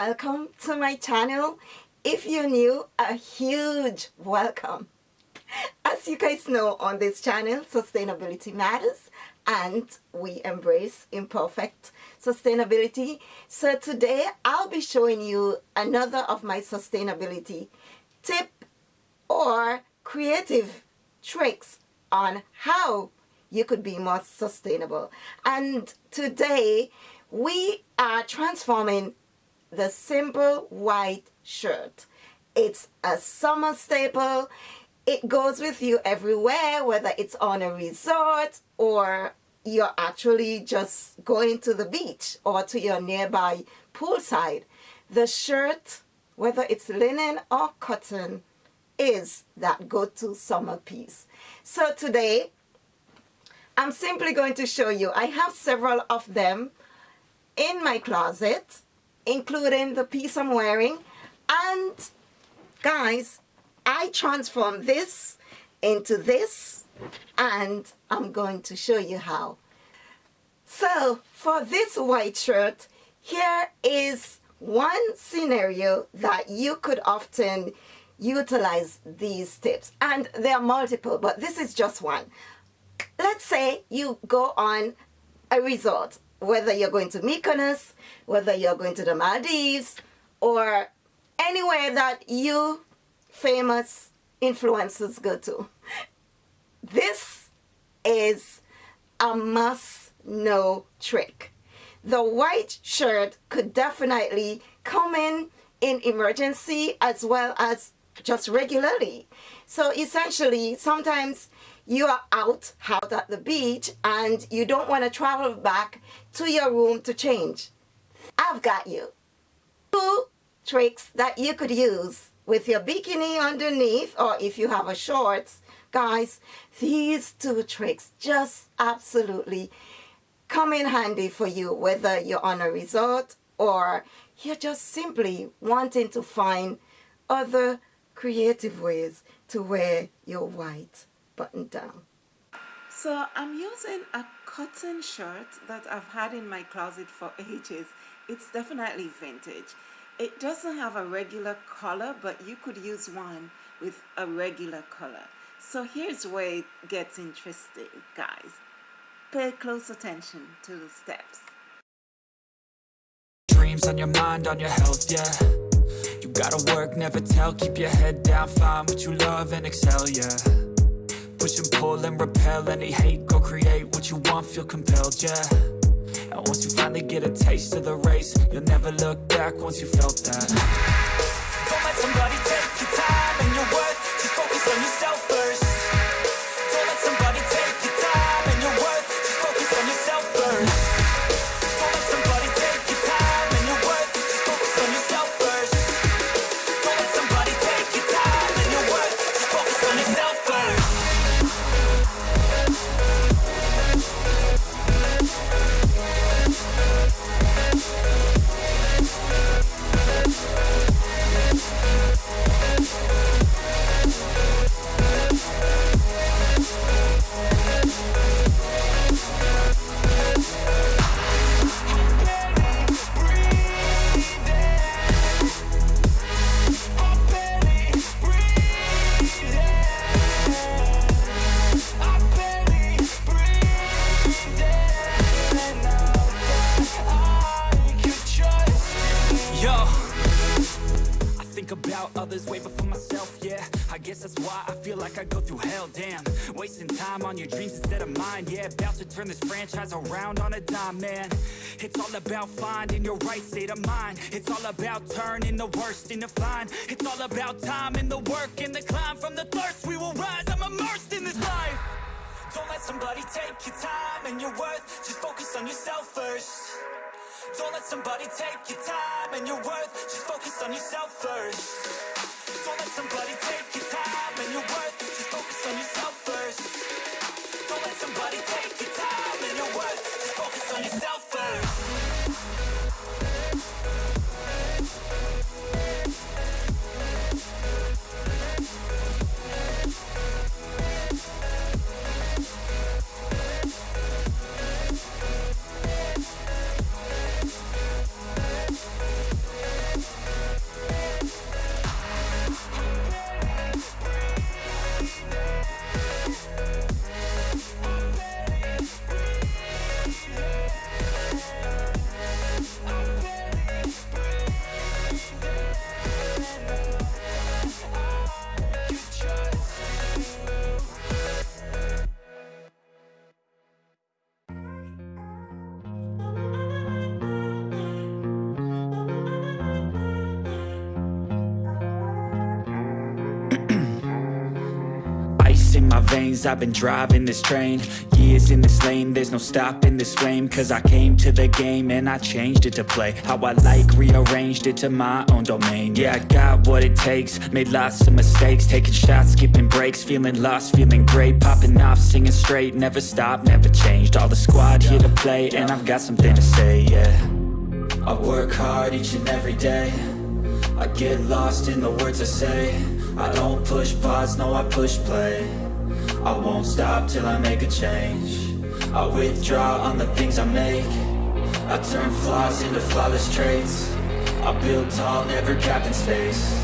welcome to my channel. If you're new, a huge welcome. As you guys know on this channel, sustainability matters and we embrace imperfect sustainability. So today I'll be showing you another of my sustainability tip or creative tricks on how you could be more sustainable. And today we are transforming the simple white shirt. It's a summer staple. It goes with you everywhere, whether it's on a resort or you're actually just going to the beach or to your nearby poolside. The shirt, whether it's linen or cotton, is that go-to summer piece. So today, I'm simply going to show you. I have several of them in my closet, including the piece I'm wearing. And guys, I transformed this into this and I'm going to show you how. So for this white shirt, here is one scenario that you could often utilize these tips. And there are multiple, but this is just one. Let's say you go on a resort, whether you're going to Mykonos, whether you're going to the Maldives, or anywhere that you famous influencers go to. This is a must-know trick. The white shirt could definitely come in in emergency as well as just regularly. So essentially, sometimes you are out, out at the beach and you don't want to travel back to your room to change. I've got you. Two tricks that you could use with your bikini underneath or if you have a shorts. Guys, these two tricks just absolutely come in handy for you whether you're on a resort or you're just simply wanting to find other creative ways to wear your white button down. So I'm using a cotton shirt that I've had in my closet for ages. It's definitely vintage. It doesn't have a regular color, but you could use one with a regular color. So here's where it gets interesting, guys. Pay close attention to the steps. Dreams on your mind, on your health, yeah Gotta work, never tell, keep your head down Find what you love and excel, yeah. Push and pull and repel any hate Go create what you want, feel compelled, yeah. And once you finally get a taste of the race You'll never look back once you felt that. Don't let somebody take your time and your worth Just focus on yourself turn this franchise around on a dime, man. It's all about finding your right state of mind. It's all about turning the worst into fine. It's all about time and the work and the climb. From the thirst we will rise, I'm immersed in this life. Don't let somebody take your time and your worth. Just focus on Don't let somebody take your time and your worth. Just focus on yourself first. Don't let somebody take your time and your worth. Just focus on yourself first. Don't let somebody take your lanes I've been driving this train. Years in this lane. There's no stopping this flame. Cause I came to the game And I changed it to play How I like Rearranged it to my own domain. Yeah, I got what it takes. Made lots of mistakes. Taking shots, skipping breaks. Feeling lost, feeling great. Popping off, singing straight. Never stopped, never changed. All the squad here to play And I've got something to say, yeah. I work hard each and every day. I get lost in the words I say. I don't push pause, no I push play I won't stop till I make a change. I withdraw on the things I make. I turn flaws into flawless traits. I build tall, never capped in space.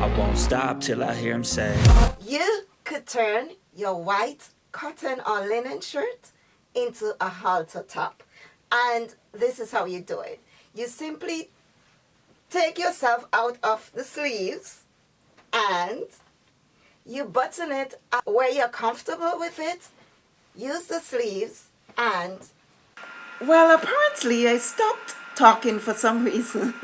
I won't stop till I hear him say. You could turn your white cotton or linen shirt into a halter top. And this is how you do it. You simply take yourself out of the sleeves and you button it where you're comfortable with it. Use the sleeves and well apparently I stopped talking for some reason.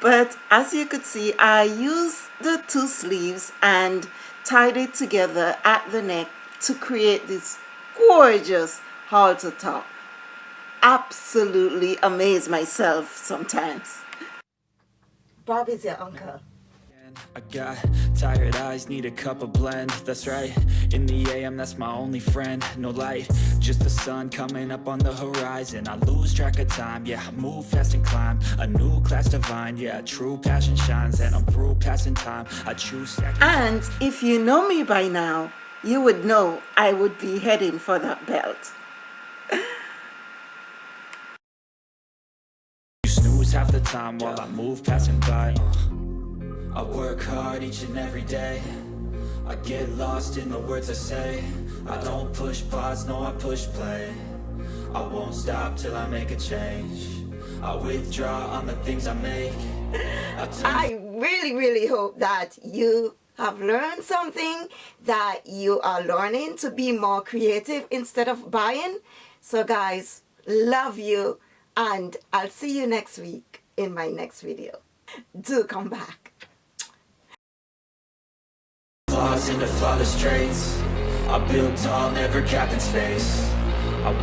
But as you could see I used the two sleeves and tied it together at the neck to create this gorgeous halter top. Absolutely amaze myself sometimes. Bob is your uncle I got tired eyes, need a cup of blend. That's right, in the AM that's my only friend. No light, just the sun coming up on the horizon. I lose track of time, yeah, I move fast and climb. A new class divine, yeah, true passion shines. And I'm through passing time, I choose And if you know me by now You would know I would be heading for that belt. You snooze half the time while I move passing by. uh. I work hard each and every day. I get lost in the words I say. I don't push pause, no I push play. I won't stop till I make a change. I withdraw on the things I make. I, I really really hope that you have learned something that you are learning to be more creative instead of buying. So guys love you and I'll see you next week in my next video. Do come back flaws into flawless traits. I build tall, never capped in space. I won't